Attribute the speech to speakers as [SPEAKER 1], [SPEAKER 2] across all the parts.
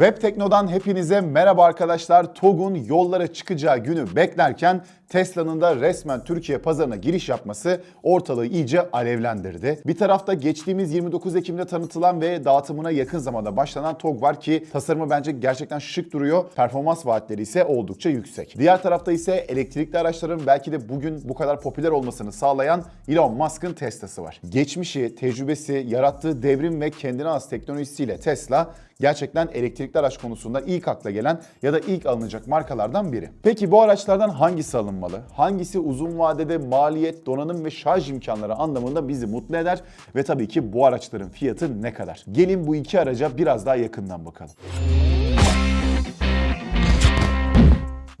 [SPEAKER 1] Web Tekno'dan hepinize merhaba arkadaşlar. TOG'un yollara çıkacağı günü beklerken Tesla'nın da resmen Türkiye pazarına giriş yapması ortalığı iyice alevlendirdi. Bir tarafta geçtiğimiz 29 Ekim'de tanıtılan ve dağıtımına yakın zamanda başlanan TOG var ki tasarımı bence gerçekten şık duruyor. Performans vaatleri ise oldukça yüksek. Diğer tarafta ise elektrikli araçların belki de bugün bu kadar popüler olmasını sağlayan Elon Musk'ın Tesla'sı var. Geçmişi, tecrübesi, yarattığı devrim ve kendine has teknolojisiyle Tesla gerçekten elektrikli araç konusunda ilk akla gelen ya da ilk alınacak markalardan biri. Peki bu araçlardan hangisi alınmalı? Hangisi uzun vadede maliyet, donanım ve şarj imkanları anlamında bizi mutlu eder? Ve tabii ki bu araçların fiyatı ne kadar? Gelin bu iki araca biraz daha yakından bakalım.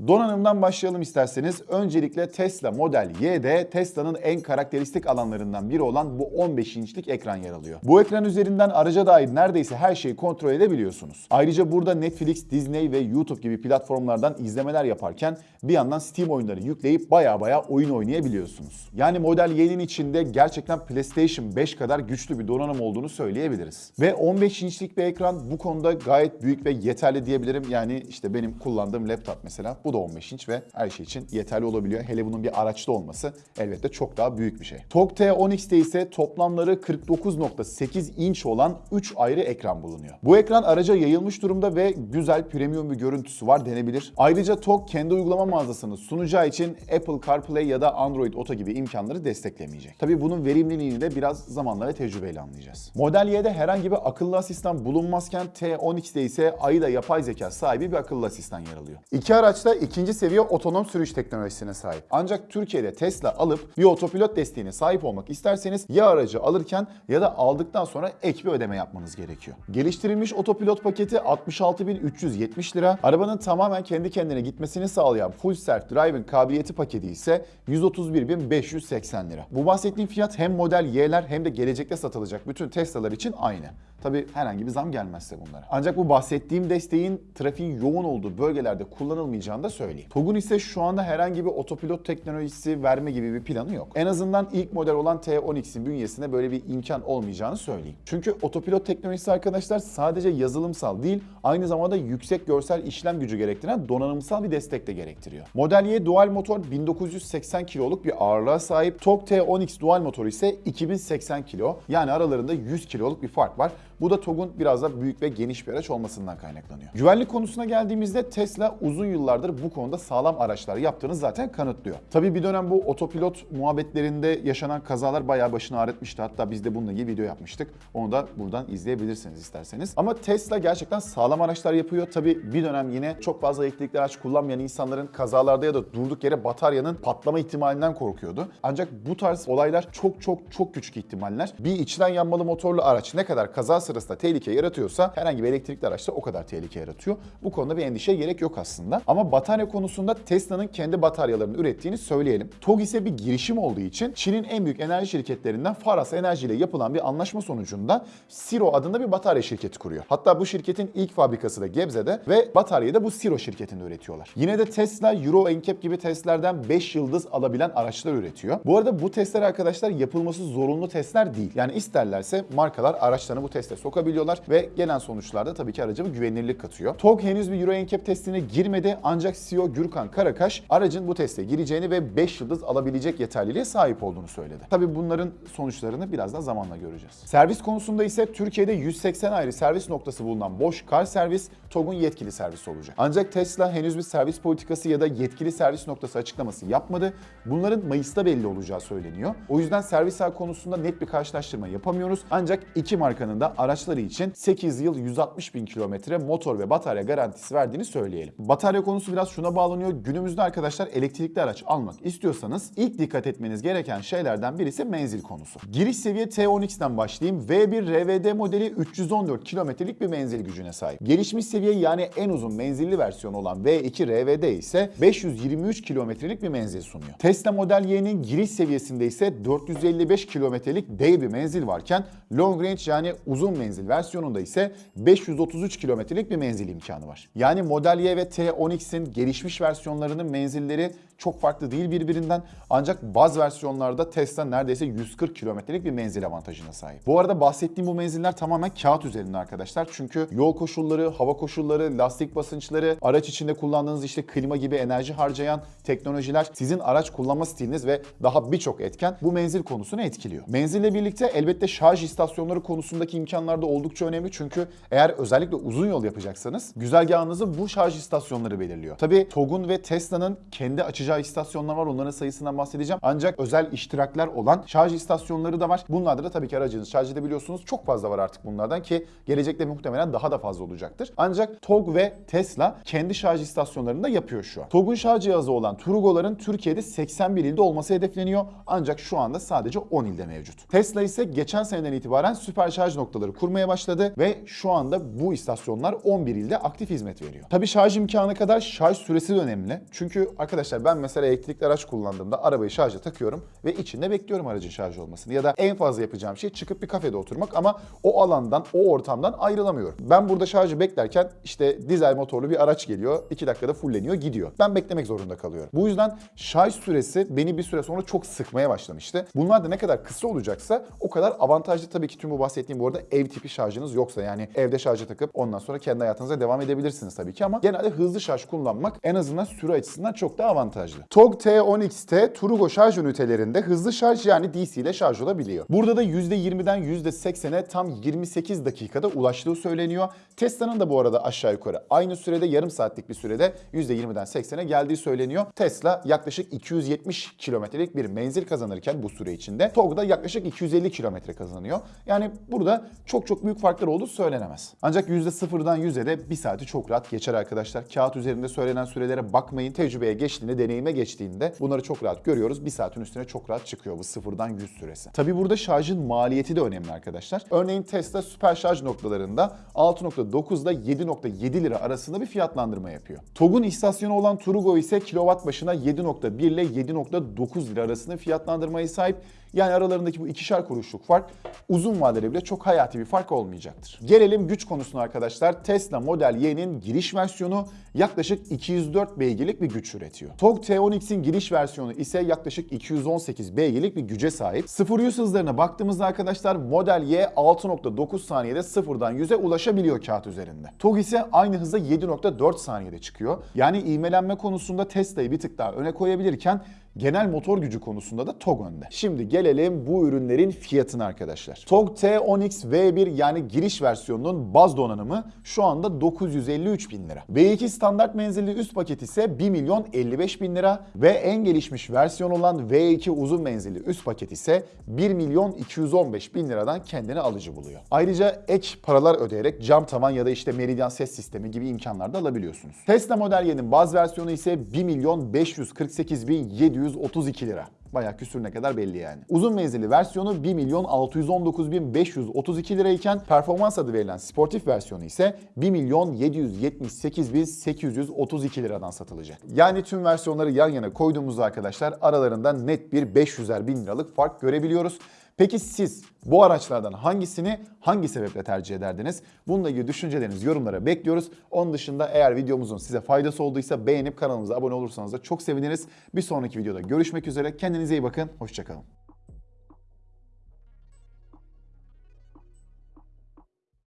[SPEAKER 1] Donanımdan başlayalım isterseniz. Öncelikle Tesla Model Y'de Tesla'nın en karakteristik alanlarından biri olan bu 15 inçlik ekran yer alıyor. Bu ekran üzerinden araca dair neredeyse her şeyi kontrol edebiliyorsunuz. Ayrıca burada Netflix, Disney ve YouTube gibi platformlardan izlemeler yaparken bir yandan Steam oyunları yükleyip baya baya oyun oynayabiliyorsunuz. Yani Model Y'nin içinde gerçekten PlayStation 5 kadar güçlü bir donanım olduğunu söyleyebiliriz. Ve 15 inçlik bir ekran bu konuda gayet büyük ve yeterli diyebilirim. Yani işte benim kullandığım laptop mesela bu da 15 inç ve her şey için yeterli olabiliyor. Hele bunun bir araçta olması elbette çok daha büyük bir şey. TOG T10X'te ise toplamları 49.8 inç olan 3 ayrı ekran bulunuyor. Bu ekran araca yayılmış durumda ve güzel premium bir görüntüsü var denebilir. Ayrıca TOG kendi uygulama mağazasını sunacağı için Apple CarPlay ya da Android Auto gibi imkanları desteklemeyecek. Tabii bunun verimliliğini de biraz zamanla ve tecrübeyle anlayacağız. Model Y'de herhangi bir akıllı asistan bulunmazken T10X'te ise AIDA yapay zeka sahibi bir akıllı asistan yer alıyor. İki araçta ikinci seviye otonom sürüş teknolojisine sahip. Ancak Türkiye'de Tesla alıp bir otopilot desteğine sahip olmak isterseniz ya aracı alırken ya da aldıktan sonra ek bir ödeme yapmanız gerekiyor. Geliştirilmiş otopilot paketi 66.370 lira. Arabanın tamamen kendi kendine gitmesini sağlayan Full Self Driving kabiliyeti paketi ise 131.580 lira. Bu bahsettiğim fiyat hem model Y'ler hem de gelecekte satılacak bütün Tesla'lar için aynı. Tabi herhangi bir zam gelmezse bunlara. Ancak bu bahsettiğim desteğin trafiğin yoğun olduğu bölgelerde kullanılmayacağını da söyleyeyim. TOG'un ise şu anda herhangi bir otopilot teknolojisi verme gibi bir planı yok. En azından ilk model olan T10X'in bünyesinde böyle bir imkan olmayacağını söyleyeyim. Çünkü otopilot teknolojisi arkadaşlar sadece yazılımsal değil, aynı zamanda yüksek görsel işlem gücü gerektiren donanımsal bir destek de gerektiriyor. Model Y dual motor 1980 kiloluk bir ağırlığa sahip. TOG T10X dual motoru ise 2080 kilo. Yani aralarında 100 kiloluk bir fark var. Bu da TOG'un biraz da büyük ve geniş bir araç olmasından kaynaklanıyor. Güvenlik konusuna geldiğimizde Tesla uzun yıllardır bu konuda sağlam araçlar yaptığını zaten kanıtlıyor. Tabii bir dönem bu otopilot muhabbetlerinde yaşanan kazalar bayağı başını ağrıtmıştı. Hatta biz de bununla ilgili video yapmıştık. Onu da buradan izleyebilirsiniz isterseniz. Ama Tesla gerçekten sağlam araçlar yapıyor. Tabii bir dönem yine çok fazla elektrikli araç kullanmayan insanların kazalarda ya da durduk yere bataryanın patlama ihtimalinden korkuyordu. Ancak bu tarz olaylar çok çok çok küçük ihtimaller. Bir içten yanmalı motorlu araç ne kadar kaza sırasında tehlike yaratıyorsa herhangi bir elektrikli araçta o kadar tehlike yaratıyor. Bu konuda bir endişeye gerek yok aslında. Ama batarya konusunda Tesla'nın kendi bataryalarını ürettiğini söyleyelim. TOG ise bir girişim olduğu için Çin'in en büyük enerji şirketlerinden Faras Enerji ile yapılan bir anlaşma sonucunda Siro adında bir batarya şirketi kuruyor. Hatta bu şirketin ilk fabrikası da Gebze'de ve bataryayı da bu Siro şirketinde üretiyorlar. Yine de Tesla Euro NCAP gibi testlerden 5 yıldız alabilen araçlar üretiyor. Bu arada bu testler arkadaşlar yapılması zorunlu testler değil. Yani isterlerse markalar araçlarını bu teste sokabiliyorlar ve gelen sonuçlarda tabii ki araca bir güvenilirlik katıyor. TOG henüz bir Euro NCAP testine girmedi ancak CEO Gürkan Karakaş aracın bu teste gireceğini ve 5 yıldız alabilecek yeterliliğe sahip olduğunu söyledi. Tabii bunların sonuçlarını biraz daha zamanla göreceğiz. Servis konusunda ise Türkiye'de 180 ayrı servis noktası bulunan Bosch Car Servis TOG'un yetkili servisi olacak. Ancak Tesla henüz bir servis politikası ya da yetkili servis noktası açıklaması yapmadı. Bunların Mayıs'ta belli olacağı söyleniyor. O yüzden servis ağ konusunda net bir karşılaştırma yapamıyoruz. Ancak iki markanın da araçları için 8 yıl 160 bin kilometre motor ve batarya garantisi verdiğini söyleyelim. Batarya konusu biraz şuna bağlanıyor. Günümüzde arkadaşlar elektrikli araç almak istiyorsanız ilk dikkat etmeniz gereken şeylerden birisi menzil konusu. Giriş seviye T10X'ten başlayayım. V1 RVD modeli 314 kilometrelik bir menzil gücüne sahip. Gelişmiş seviye yani en uzun menzilli versiyonu olan V2 RVD ise 523 kilometrelik bir menzil sunuyor. Tesla Model Y'nin giriş seviyesinde ise 455 kilometrelik dev bir menzil varken long range yani uzun menzil versiyonunda ise 533 kilometrelik bir menzil imkanı var. Yani Model Y ve T10X'in gelişmiş versiyonlarının menzilleri çok farklı değil birbirinden ancak baz versiyonlarda Tesla neredeyse 140 kilometrelik bir menzil avantajına sahip. Bu arada bahsettiğim bu menziller tamamen kağıt üzerinde arkadaşlar. Çünkü yol koşulları, hava koşulları, lastik basınçları, araç içinde kullandığınız işte klima gibi enerji harcayan teknolojiler sizin araç kullanma stiliniz ve daha birçok etken bu menzil konusunu etkiliyor. Menzille birlikte elbette şarj istasyonları konusundaki imkanlar da oldukça önemli. Çünkü eğer özellikle uzun yol yapacaksanız güzergahınızı bu şarj istasyonları belirliyor. Tabii TOG'un ve Tesla'nın kendi açacağı istasyonlar var. Onların sayısından bahsedeceğim. Ancak özel iştirakler olan şarj istasyonları da var. Bunlarda da tabii ki aracınızı şarj edebiliyorsunuz. Çok fazla var artık bunlardan ki gelecekte muhtemelen daha da fazla olacaktır. Ancak TOG ve Tesla kendi şarj istasyonlarını da yapıyor şu an. TOG'un şarj cihazı olan Turugo'ların Türkiye'de 81 ilde olması hedefleniyor. Ancak şu anda sadece 10 ilde mevcut. Tesla ise geçen seneden itibaren süper şarj noktaları kurmaya başladı ve şu anda bu istasyonlar 11 ilde aktif hizmet veriyor. Tabii şarj imkanı kadar şarj süresi de önemli. Çünkü arkadaşlar ben mesela elektrikli araç kullandığımda arabayı şarja takıyorum ve içinde bekliyorum aracın şarj olmasını. Ya da en fazla yapacağım şey çıkıp bir kafede oturmak ama o alandan, o ortamdan ayrılamıyorum. Ben burada şarjı beklerken işte dizel motorlu bir araç geliyor. 2 dakikada fulleniyor gidiyor. Ben beklemek zorunda kalıyorum. Bu yüzden şarj süresi beni bir süre sonra çok sıkmaya başlamıştı. Bunlar da ne kadar kısa olacaksa o kadar avantajlı tabii ki tüm bu bahsettiğim bu arada ev tipi şarjınız yoksa yani evde şarja takıp ondan sonra kendi hayatınıza devam edebilirsiniz tabii ki ama genelde hızlı şarj kullanmak en azından süre açısından çok daha avantajlı. TOG T10X'te Turugo şarj ünitelerinde hızlı şarj yani DC ile şarj olabiliyor. Burada da %20'den %80'e tam 28 dakikada ulaştığı söyleniyor. Tesla'nın da bu arada aşağı yukarı aynı sürede yarım saatlik bir sürede %20'den 80'e geldiği söyleniyor. Tesla yaklaşık 270 kilometrelik bir menzil kazanırken bu süre içinde TOG da yaklaşık 250 kilometre kazanıyor. Yani burada çok çok büyük farklar olduğu söylenemez. Ancak %0'dan 100'e de bir saati çok rahat geçer arkadaşlar. Kağıt üzerinde söylenen sürelere bakmayın. Tecrübeye geçtiğinde, deneyime geçtiğinde bunları çok rahat görüyoruz. Bir saatin üstüne çok rahat çıkıyor bu sıfırdan 100 süresi. Tabi burada şarjın maliyeti de önemli arkadaşlar. Örneğin Tesla süper şarj noktalarında 6.9 ile 7.7 lira arasında bir fiyatlandırma yapıyor. TOG'un istasyonu olan Turugo ise kilowatt başına 7.1 ile 7.9 lira arasında fiyatlandırmaya sahip. Yani aralarındaki bu ikişer kuruşluk fark uzun vadede bile çok hayati bir fark olmayacaktır. Gelelim güç konusuna arkadaşlar. Tesla Model Y'nin giriş versiyonu yaklaşık 204 beygirlik bir güç üretiyor. TOG T10X'in giriş versiyonu ise yaklaşık 218 beygirlik bir güce sahip. 0-100 hızlarına baktığımızda arkadaşlar Model Y 6.9 saniyede sıfırdan 100'e ulaşabiliyor kağıt üzerinde. TOG ise aynı hızda 7.4 saniyede çıkıyor. Yani ivmelenme konusunda Tesla'yı bir tık daha öne koyabilirken genel motor gücü konusunda da TOG önde. Şimdi gelelim bu ürünlerin fiyatına arkadaşlar. TOG T10X V1 yani giriş versiyonunun baz donanımı şu anda 953 bin lira. V2 standart menzilli üst paket ise 1 milyon 55 bin lira ve en gelişmiş versiyon olan V2 uzun menzilli üst paket ise 1 milyon 215 bin liradan kendini alıcı buluyor. Ayrıca ek paralar ödeyerek cam tavan ya da işte Meridian ses sistemi gibi imkanlar da alabiliyorsunuz. Tesla Model Y'nin baz versiyonu ise 1 milyon 548 bin 732 lira. Bayağı küsürüne kadar belli yani. Uzun menzilli versiyonu 1 milyon 619 bin 532 lirayken performans adı verilen sportif versiyonu ise 1 milyon 778 bin 832 liradan satılacak. Yani tüm versiyonları yan yana koyduğumuzda arkadaşlar aralarında net bir 500'er bin liralık fark görebiliyoruz. Peki siz bu araçlardan hangisini hangi sebeple tercih ederdiniz? Bununla ilgili düşüncelerinizi yorumlara bekliyoruz. Onun dışında eğer videomuzun size faydası olduysa beğenip kanalımıza abone olursanız da çok seviniriz. Bir sonraki videoda görüşmek üzere. Kendinize iyi bakın. Hoşçakalın.